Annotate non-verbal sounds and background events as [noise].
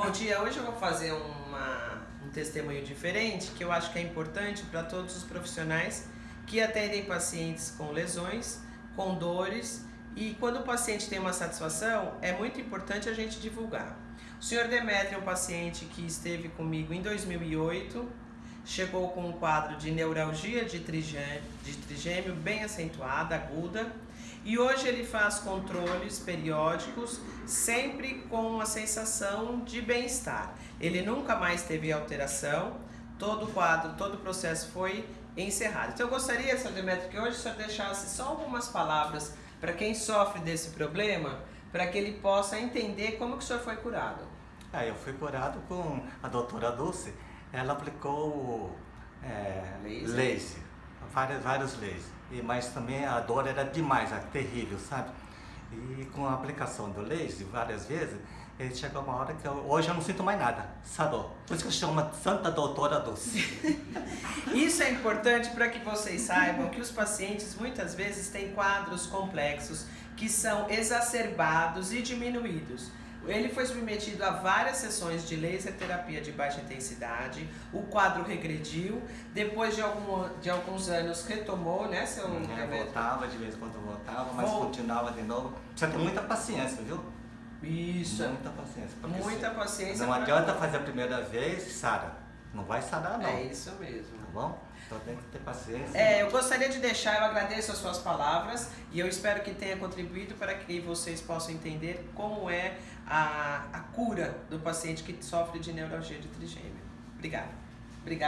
Bom dia, hoje eu vou fazer uma, um testemunho diferente que eu acho que é importante para todos os profissionais que atendem pacientes com lesões, com dores e quando o paciente tem uma satisfação, é muito importante a gente divulgar. O senhor Demetrio é um paciente que esteve comigo em 2008, chegou com um quadro de neuralgia de trigêmeo, de trigêmeo bem acentuada, aguda, e hoje ele faz controles periódicos, sempre com a sensação de bem-estar. Ele nunca mais teve alteração, todo o quadro, todo o processo foi encerrado. Então eu gostaria, Sr. Demetrio, que hoje o senhor deixasse só algumas palavras para quem sofre desse problema, para que ele possa entender como que o senhor foi curado. Ah, eu fui curado com a doutora Dulce, ela aplicou é, laser. laser, vários, vários lasers, e, mas também a dor era demais, era terrível, sabe? E com a aplicação do laser várias vezes, ele chegou uma hora que eu, hoje eu não sinto mais nada, sarou. Por isso que eu chamo Santa Doutora Dulce. [laughs] Isso é importante para que vocês saibam que os pacientes muitas vezes têm quadros complexos que são exacerbados e diminuídos. Ele foi submetido a várias sessões de laser terapia de baixa intensidade, o quadro regrediu, depois de, algum, de alguns anos retomou, né, seu é, voltava, de vez em quando voltava, mas Vol... continuava de novo. Precisa ter muita paciência, viu? Isso. Muita paciência. Muita paciência. Não adianta fazer a primeira vez, Sara. Não vai sarar, não. É isso mesmo. Tá bom? Então tem que ter paciência. É, eu gostaria de deixar, eu agradeço as suas palavras e eu espero que tenha contribuído para que vocês possam entender como é a, a cura do paciente que sofre de neuralgia de trigêmeo. Obrigada. Obrigada.